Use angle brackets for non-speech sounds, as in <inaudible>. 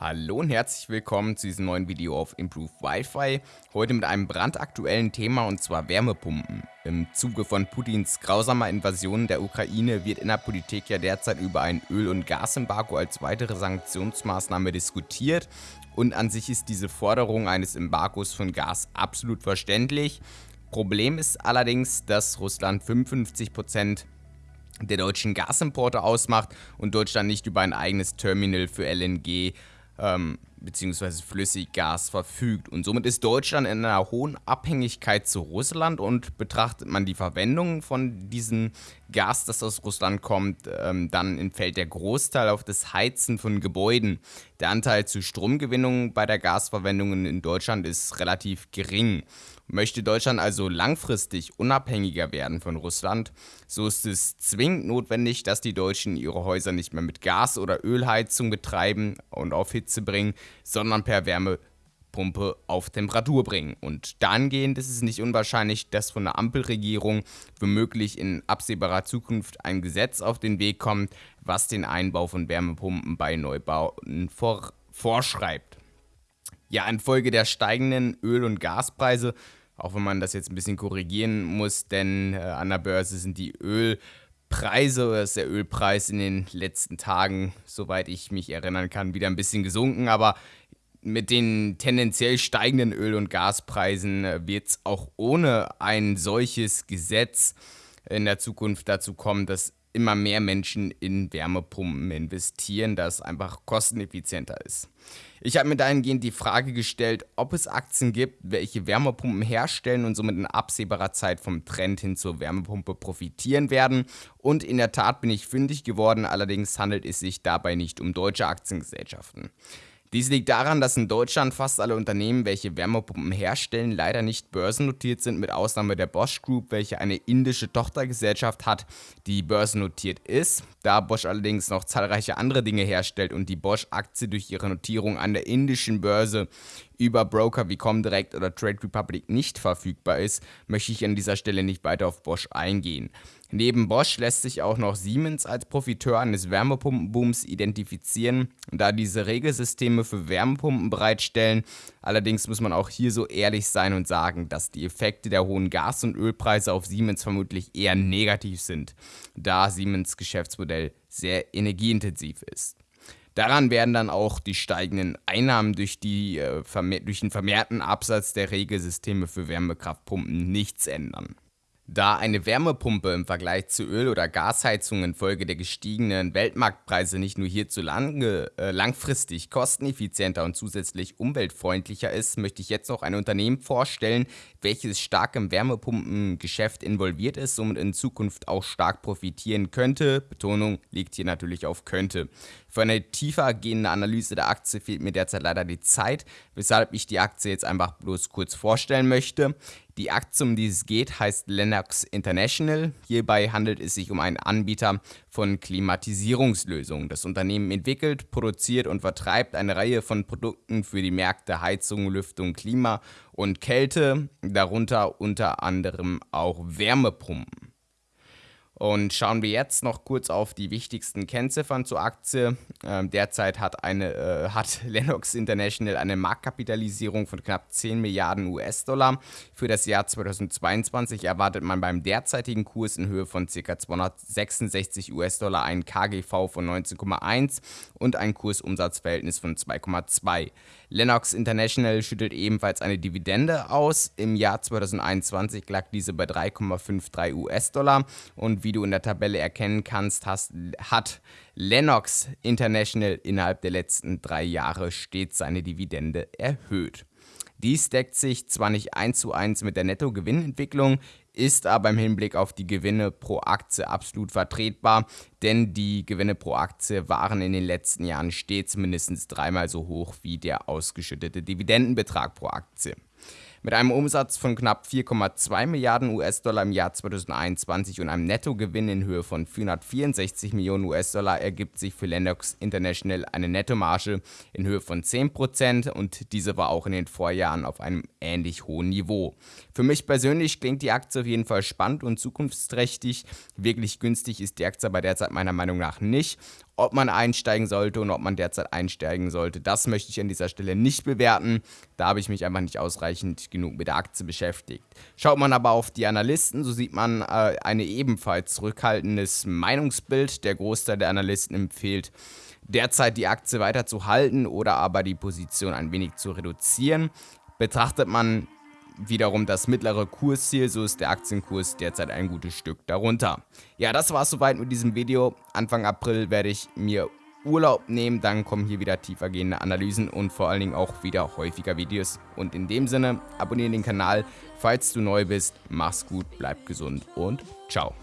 Hallo und herzlich willkommen zu diesem neuen Video auf Improve Wi-Fi. Heute mit einem brandaktuellen Thema und zwar Wärmepumpen. Im Zuge von Putins grausamer Invasion der Ukraine wird in der Politik ja derzeit über ein Öl- und Gasembargo als weitere Sanktionsmaßnahme diskutiert. Und an sich ist diese Forderung eines Embargos von Gas absolut verständlich. Problem ist allerdings, dass Russland 55% der deutschen Gasimporte ausmacht und Deutschland nicht über ein eigenes Terminal für LNG ähm, bzw. Flüssiggas verfügt. Und somit ist Deutschland in einer hohen Abhängigkeit zu Russland und betrachtet man die Verwendung von diesem Gas, das aus Russland kommt, ähm, dann entfällt der Großteil auf das Heizen von Gebäuden. Der Anteil zu Stromgewinnung bei der Gasverwendung in Deutschland ist relativ gering. Möchte Deutschland also langfristig unabhängiger werden von Russland, so ist es zwingend notwendig, dass die Deutschen ihre Häuser nicht mehr mit Gas- oder Ölheizung betreiben und auf Hitze bringen, sondern per Wärmepumpe auf Temperatur bringen. Und dahingehend ist es nicht unwahrscheinlich, dass von der Ampelregierung womöglich in absehbarer Zukunft ein Gesetz auf den Weg kommt, was den Einbau von Wärmepumpen bei Neubauten vor vorschreibt. Ja, infolge der steigenden Öl- und Gaspreise auch wenn man das jetzt ein bisschen korrigieren muss, denn äh, an der Börse sind die Ölpreise oder ist der Ölpreis in den letzten Tagen, soweit ich mich erinnern kann, wieder ein bisschen gesunken. Aber mit den tendenziell steigenden Öl- und Gaspreisen äh, wird es auch ohne ein solches Gesetz in der Zukunft dazu kommen, dass immer mehr Menschen in Wärmepumpen investieren, da es einfach kosteneffizienter ist. Ich habe mir dahingehend die Frage gestellt, ob es Aktien gibt, welche Wärmepumpen herstellen und somit in absehbarer Zeit vom Trend hin zur Wärmepumpe profitieren werden. Und in der Tat bin ich fündig geworden, allerdings handelt es sich dabei nicht um deutsche Aktiengesellschaften. Dies liegt daran, dass in Deutschland fast alle Unternehmen, welche Wärmepumpen herstellen, leider nicht börsennotiert sind, mit Ausnahme der Bosch Group, welche eine indische Tochtergesellschaft hat, die börsennotiert ist. Da Bosch allerdings noch zahlreiche andere Dinge herstellt und die Bosch-Aktie durch ihre Notierung an der indischen Börse über Broker wie Comdirect oder Trade Republic nicht verfügbar ist, möchte ich an dieser Stelle nicht weiter auf Bosch eingehen. Neben Bosch lässt sich auch noch Siemens als Profiteur eines Wärmepumpenbooms identifizieren, da diese Regelsysteme für Wärmepumpen bereitstellen. Allerdings muss man auch hier so ehrlich sein und sagen, dass die Effekte der hohen Gas- und Ölpreise auf Siemens vermutlich eher negativ sind, da Siemens Geschäftsmodell sehr energieintensiv ist. Daran werden dann auch die steigenden Einnahmen durch, die, äh, durch den vermehrten Absatz der Regelsysteme für Wärmekraftpumpen nichts ändern. Da eine Wärmepumpe im Vergleich zu Öl- oder Gasheizung infolge der gestiegenen Weltmarktpreise nicht nur hierzulande äh, langfristig kosteneffizienter und zusätzlich umweltfreundlicher ist, möchte ich jetzt noch ein Unternehmen vorstellen, welches stark im Wärmepumpengeschäft involviert ist, somit in Zukunft auch stark profitieren könnte. Betonung liegt hier natürlich auf könnte. Für eine tiefer gehende Analyse der Aktie fehlt mir derzeit leider die Zeit, weshalb ich die Aktie jetzt einfach bloß kurz vorstellen möchte. Die Aktie, um die es geht, heißt Lennox International. Hierbei handelt es sich um einen Anbieter von Klimatisierungslösungen. Das Unternehmen entwickelt, produziert und vertreibt eine Reihe von Produkten für die Märkte Heizung, Lüftung, Klima und Kälte, darunter unter anderem auch Wärmepumpen. Und schauen wir jetzt noch kurz auf die wichtigsten Kennziffern zur Aktie. Ähm, derzeit hat, eine, äh, hat <laughs> Lennox International eine Marktkapitalisierung von knapp 10 Milliarden US-Dollar. Für das Jahr 2022 erwartet man beim derzeitigen Kurs in Höhe von ca. 266 US-Dollar einen KGV von 19,1 und ein Kursumsatzverhältnis von 2,2. Lennox International schüttelt ebenfalls eine Dividende aus. Im Jahr 2021 lag diese bei 3,53 US-Dollar und wie wie du in der Tabelle erkennen kannst, hast, hat Lennox International innerhalb der letzten drei Jahre stets seine Dividende erhöht. Dies deckt sich zwar nicht eins zu eins mit der Nettogewinnentwicklung, ist aber im Hinblick auf die Gewinne pro Aktie absolut vertretbar, denn die Gewinne pro Aktie waren in den letzten Jahren stets mindestens dreimal so hoch wie der ausgeschüttete Dividendenbetrag pro Aktie. Mit einem Umsatz von knapp 4,2 Milliarden US-Dollar im Jahr 2021 und einem Nettogewinn in Höhe von 464 Millionen US-Dollar ergibt sich für Lennox International eine Nettomarge in Höhe von 10% und diese war auch in den Vorjahren auf einem ähnlich hohen Niveau. Für mich persönlich klingt die Aktie auf jeden Fall spannend und zukunftsträchtig. Wirklich günstig ist die Aktie aber derzeit meiner Meinung nach nicht. Ob man einsteigen sollte und ob man derzeit einsteigen sollte, das möchte ich an dieser Stelle nicht bewerten. Da habe ich mich einfach nicht ausreichend genug mit der Aktie beschäftigt. Schaut man aber auf die Analysten, so sieht man äh, ein ebenfalls zurückhaltendes Meinungsbild. Der Großteil der Analysten empfiehlt derzeit die Aktie weiter zu halten oder aber die Position ein wenig zu reduzieren. Betrachtet man wiederum das mittlere Kursziel, so ist der Aktienkurs derzeit ein gutes Stück darunter. Ja, das war es soweit mit diesem Video. Anfang April werde ich mir Urlaub nehmen, dann kommen hier wieder tiefergehende Analysen und vor allen Dingen auch wieder häufiger Videos. Und in dem Sinne, abonniere den Kanal, falls du neu bist, mach's gut, bleib gesund und ciao.